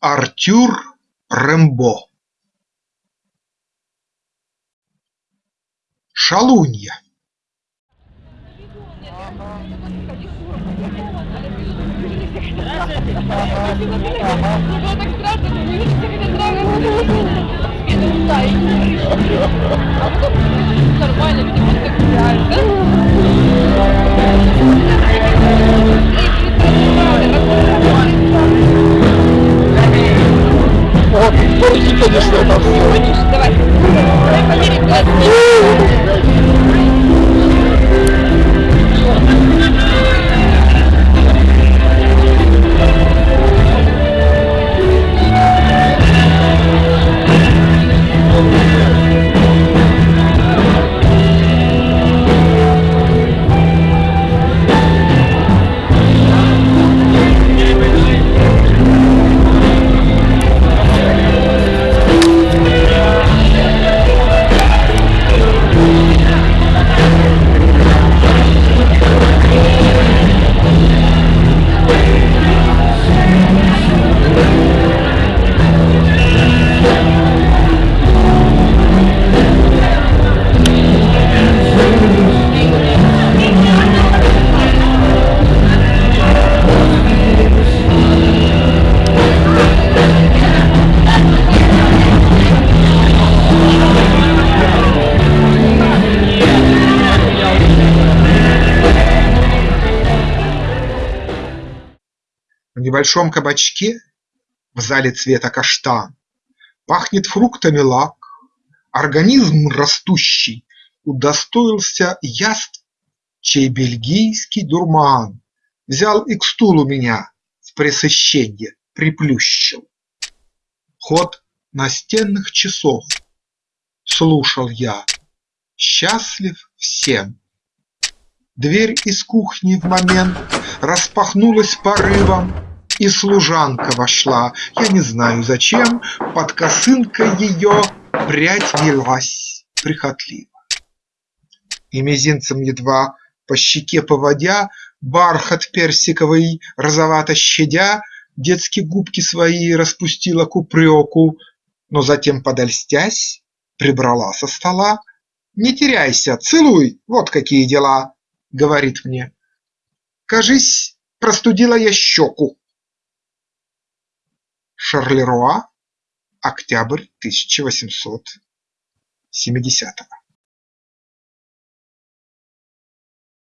Артюр Рембо Шалунья Нормально? Порти, конечно, это все. Давай. Давай померим глаз. В небольшом кабачке в зале цвета каштан Пахнет фруктами лак, организм растущий Удостоился яств, чей бельгийский дурман Взял и к стулу меня в пресыщенье приплющил. Ход настенных часов слушал я, счастлив всем. Дверь из кухни в момент распахнулась порывом, И служанка вошла, я не знаю зачем, Под косынкой ее прядь велась прихотливо. И мизинцем едва по щеке поводя, Бархат персиковый розовато щадя, Детски губки свои распустила к упреку, Но затем, подольстясь, прибрала со стола. «Не теряйся, целуй, вот какие дела!» – говорит мне. Кажись, простудила я щеку. Шарлеруа, октябрь тысяча восемьсот семидесятого.